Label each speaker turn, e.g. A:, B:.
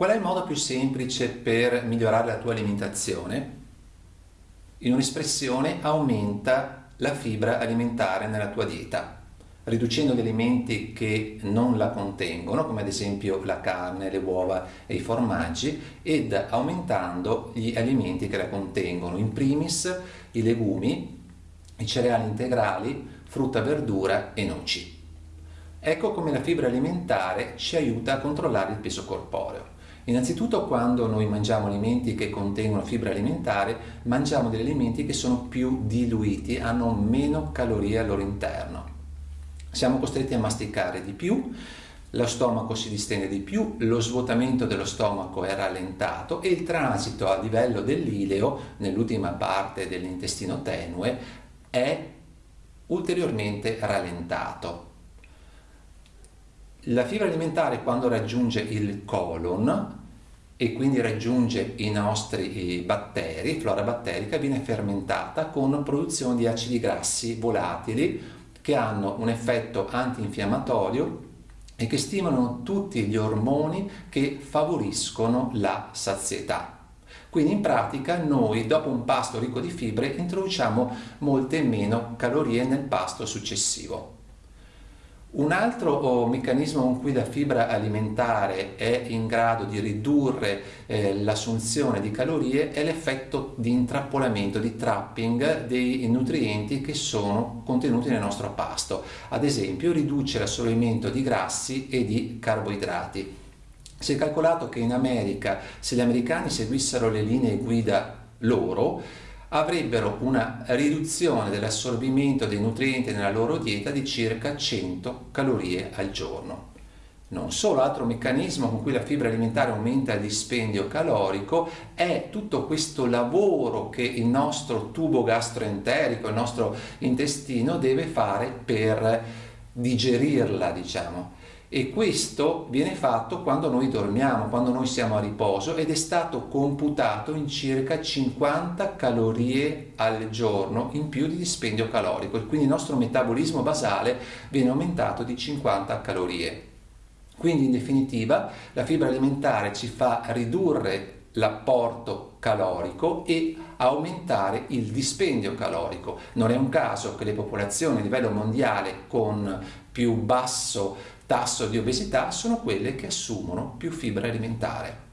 A: Qual è il modo più semplice per migliorare la tua alimentazione? In un'espressione aumenta la fibra alimentare nella tua dieta, riducendo gli alimenti che non la contengono, come ad esempio la carne, le uova e i formaggi, ed aumentando gli alimenti che la contengono, in primis i legumi, i cereali integrali, frutta, verdura e noci. Ecco come la fibra alimentare ci aiuta a controllare il peso corporeo. Innanzitutto quando noi mangiamo alimenti che contengono fibra alimentare, mangiamo degli alimenti che sono più diluiti, hanno meno calorie al loro interno. Siamo costretti a masticare di più, lo stomaco si distende di più, lo svuotamento dello stomaco è rallentato e il transito a livello dell'ileo, nell'ultima parte dell'intestino tenue, è ulteriormente rallentato. La fibra alimentare quando raggiunge il colon e quindi raggiunge i nostri batteri, flora batterica, viene fermentata con produzione di acidi grassi volatili che hanno un effetto antinfiammatorio e che stimolano tutti gli ormoni che favoriscono la sazietà. Quindi in pratica noi dopo un pasto ricco di fibre introduciamo molte meno calorie nel pasto successivo. Un altro oh, meccanismo con cui la fibra alimentare è in grado di ridurre eh, l'assunzione di calorie è l'effetto di intrappolamento, di trapping dei nutrienti che sono contenuti nel nostro pasto. Ad esempio riduce l'assorbimento di grassi e di carboidrati. Si è calcolato che in America, se gli americani seguissero le linee guida loro, avrebbero una riduzione dell'assorbimento dei nutrienti nella loro dieta di circa 100 calorie al giorno. Non solo, altro meccanismo con cui la fibra alimentare aumenta il dispendio calorico è tutto questo lavoro che il nostro tubo gastroenterico, il nostro intestino deve fare per digerirla, diciamo e questo viene fatto quando noi dormiamo, quando noi siamo a riposo ed è stato computato in circa 50 calorie al giorno in più di dispendio calorico e quindi il nostro metabolismo basale viene aumentato di 50 calorie. Quindi in definitiva la fibra alimentare ci fa ridurre l'apporto calorico e aumentare il dispendio calorico. Non è un caso che le popolazioni a livello mondiale con più basso tasso di obesità sono quelle che assumono più fibra alimentare.